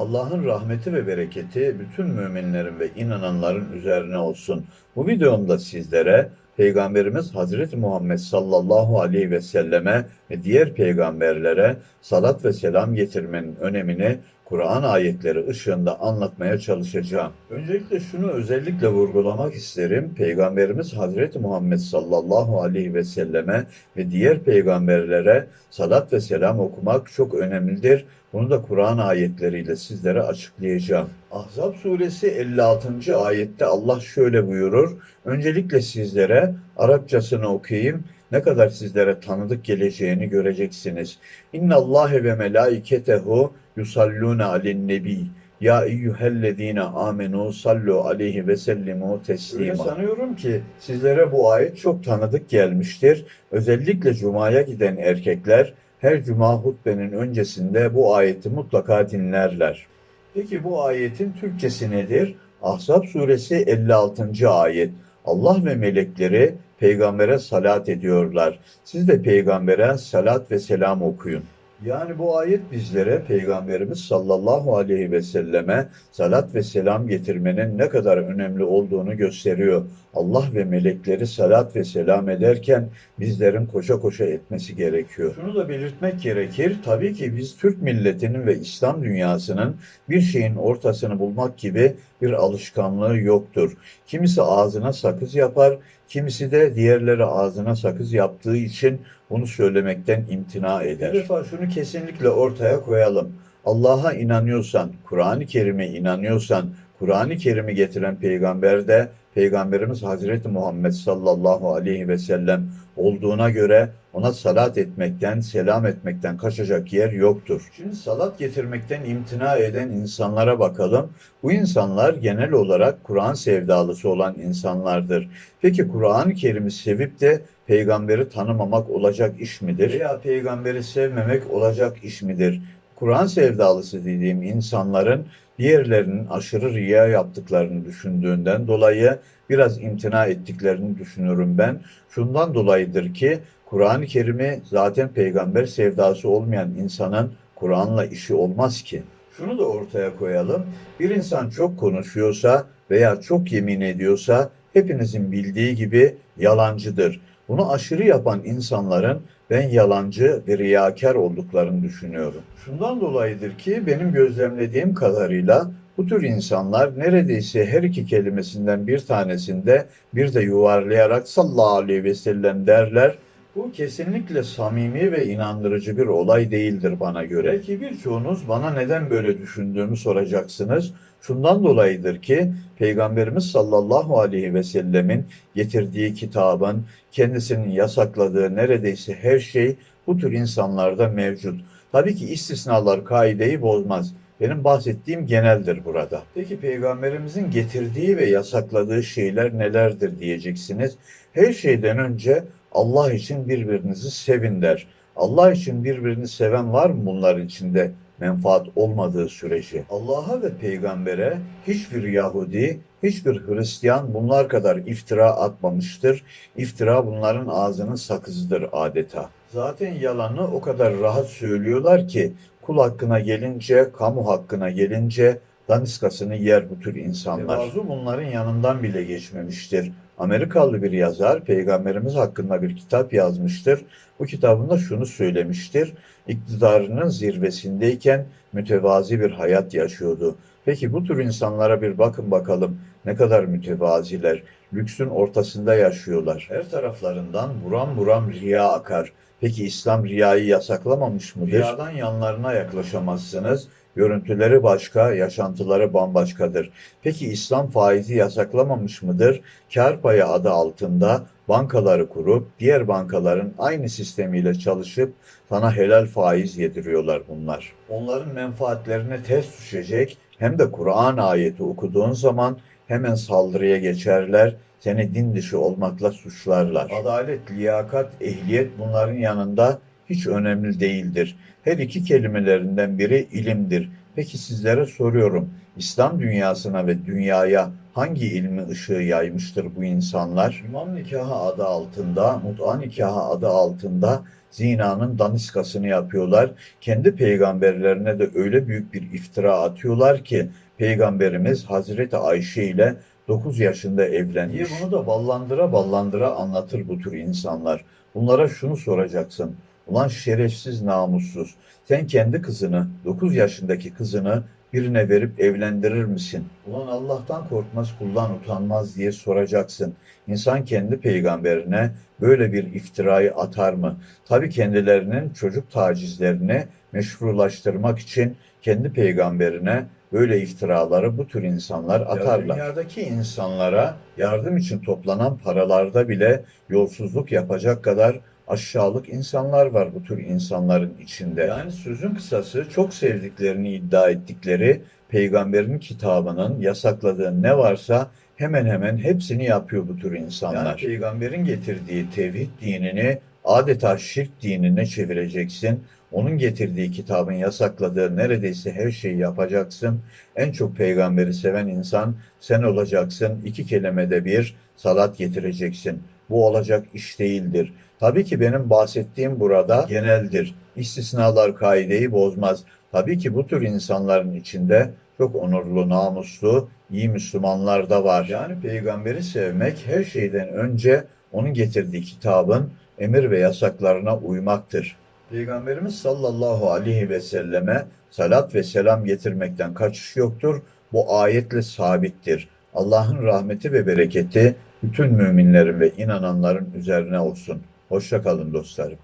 Allah'ın rahmeti ve bereketi bütün müminlerin ve inananların üzerine olsun. Bu videomda sizlere Peygamberimiz Hazreti Muhammed sallallahu aleyhi ve selleme ve diğer peygamberlere salat ve selam getirmenin önemini Kur'an ayetleri ışığında anlatmaya çalışacağım. Öncelikle şunu özellikle vurgulamak isterim. Peygamberimiz Hazreti Muhammed sallallahu aleyhi ve selleme ve diğer peygamberlere salat ve selam okumak çok önemlidir. Bunu da Kur'an ayetleriyle sizlere açıklayacağım. Ahzab suresi 56. ayette Allah şöyle buyurur. Öncelikle sizlere Arapçasını okuyayım. Ne kadar sizlere tanıdık geleceğini göreceksiniz. İnna Allahe ve melaiketehu yusalluna alen nebi. Ya eyyühellezine amenu sallu aleyhi ve sellimu teslima. Öyle sanıyorum ki sizlere bu ayet çok tanıdık gelmiştir. Özellikle Cuma'ya giden erkekler her Cuma hutbenin öncesinde bu ayeti mutlaka dinlerler. Peki bu ayetin Türkçesi nedir? Ahzab suresi 56. ayet. Allah ve melekleri peygambere salat ediyorlar. Siz de peygambere salat ve selam okuyun. Yani bu ayet bizlere Peygamberimiz sallallahu aleyhi ve selleme salat ve selam getirmenin ne kadar önemli olduğunu gösteriyor. Allah ve melekleri salat ve selam ederken bizlerin koşa koşa etmesi gerekiyor. Şunu da belirtmek gerekir. Tabii ki biz Türk milletinin ve İslam dünyasının bir şeyin ortasını bulmak gibi bir alışkanlığı yoktur. Kimisi ağzına sakız yapar, kimisi de diğerleri ağzına sakız yaptığı için bunu söylemekten imtina eder. Bir defa şunu kesinlikle ortaya koyalım. Allah'a inanıyorsan, Kur'an-ı Kerim'e inanıyorsan, Kur'an-ı Kerim'i getiren peygamber de Peygamberimiz Hazreti Muhammed sallallahu aleyhi ve sellem olduğuna göre ona salat etmekten, selam etmekten kaçacak yer yoktur. Şimdi salat getirmekten imtina eden insanlara bakalım. Bu insanlar genel olarak Kur'an sevdalısı olan insanlardır. Peki Kur'an-ı Kerim'i sevip de peygamberi tanımamak olacak iş midir? Veya peygamberi sevmemek olacak iş midir? Kur'an sevdalısı dediğim insanların diğerlerinin aşırı riya yaptıklarını düşündüğünden dolayı biraz imtina ettiklerini düşünürüm ben. Şundan dolayıdır ki Kur'an-ı Kerim'i zaten peygamber sevdası olmayan insanın Kur'an'la işi olmaz ki. Şunu da ortaya koyalım. Bir insan çok konuşuyorsa veya çok yemin ediyorsa hepinizin bildiği gibi yalancıdır. Bunu aşırı yapan insanların ben yalancı ve riyakar olduklarını düşünüyorum. Şundan dolayıdır ki benim gözlemlediğim kadarıyla bu tür insanlar neredeyse her iki kelimesinden bir tanesinde bir de yuvarlayarak sallallahu aleyhi ve sellem derler. Bu kesinlikle samimi ve inandırıcı bir olay değildir bana göre. Belki birçoğunuz bana neden böyle düşündüğümü soracaksınız. Şundan dolayıdır ki Peygamberimiz sallallahu aleyhi ve sellemin getirdiği kitabın, kendisinin yasakladığı neredeyse her şey bu tür insanlarda mevcut. Tabii ki istisnalar kaideyi bozmaz. Benim bahsettiğim geneldir burada. Peki Peygamberimizin getirdiği ve yasakladığı şeyler nelerdir diyeceksiniz. Her şeyden önce Allah için birbirinizi sevin der. Allah için birbirini seven var mı bunların içinde? Menfaat olmadığı sürece Allah'a ve peygambere hiçbir Yahudi, hiçbir Hristiyan bunlar kadar iftira atmamıştır. İftira bunların ağzının sakızıdır adeta. Zaten yalanı o kadar rahat söylüyorlar ki kul hakkına gelince, kamu hakkına gelince daniskasını yer bu tür insanlar. Tevazu bunların yanından bile geçmemiştir. Amerikalı bir yazar Peygamberimiz hakkında bir kitap yazmıştır. Bu kitabında şunu söylemiştir. İktidarının zirvesindeyken mütevazi bir hayat yaşıyordu. Peki bu tür insanlara bir bakın bakalım ne kadar mütevaziler, lüksün ortasında yaşıyorlar. Her taraflarından buram buram riya akar. Peki İslam riyayı yasaklamamış mıdır? Riyadan yanlarına yaklaşamazsınız. Görüntüleri başka, yaşantıları bambaşkadır. Peki İslam faizi yasaklamamış mıdır? Kar payı adı altında bankaları kurup diğer bankaların aynı sistemiyle çalışıp sana helal faiz yediriyorlar bunlar. Onların menfaatlerine ters düşecek hem de Kur'an ayeti okuduğun zaman hemen saldırıya geçerler, seni din dışı olmakla suçlarlar. Adalet, liyakat, ehliyet bunların yanında hiç önemli değildir. Her iki kelimelerinden biri ilimdir. Peki sizlere soruyorum. İslam dünyasına ve dünyaya hangi ilmi ışığı yaymıştır bu insanlar? İmam nikahı adı altında, mut'a nikahı adı altında zinanın daniskasını yapıyorlar. Kendi peygamberlerine de öyle büyük bir iftira atıyorlar ki peygamberimiz Hazreti Ayşe ile 9 yaşında evlenmiş. Bunu da ballandıra ballandıra anlatır bu tür insanlar. Bunlara şunu soracaksın. Ulan şerefsiz namussuz. Sen kendi kızını, 9 yaşındaki kızını birine verip evlendirir misin? Ulan Allah'tan korkmaz, kuldan utanmaz diye soracaksın. İnsan kendi peygamberine böyle bir iftirayı atar mı? Tabii kendilerinin çocuk tacizlerini meşrulaştırmak için kendi peygamberine böyle iftiraları bu tür insanlar atarlar. Dünyadaki insanlara yardım için toplanan paralarda bile yolsuzluk yapacak kadar aşağılık insanlar var bu tür insanların içinde. Yani sözün kısası çok sevdiklerini iddia ettikleri peygamberin kitabının yasakladığı ne varsa hemen hemen hepsini yapıyor bu tür insanlar. Yani peygamberin getirdiği tevhid dinini adeta şirk dinine çevireceksin. Onun getirdiği kitabın yasakladığı neredeyse her şeyi yapacaksın. En çok peygamberi seven insan sen olacaksın. İki kelimede bir salat getireceksin. Bu olacak iş değildir. Tabii ki benim bahsettiğim burada geneldir. İstisnalar kaideyi bozmaz. Tabii ki bu tür insanların içinde çok onurlu, namuslu, iyi Müslümanlar da var. Yani peygamberi sevmek her şeyden önce onun getirdiği kitabın emir ve yasaklarına uymaktır. Peygamberimiz sallallahu aleyhi ve selleme salat ve selam getirmekten kaçış yoktur. Bu ayetle sabittir. Allah'ın rahmeti ve bereketi bütün müminlerin ve inananların üzerine olsun. Hoşça kalın dostlarım.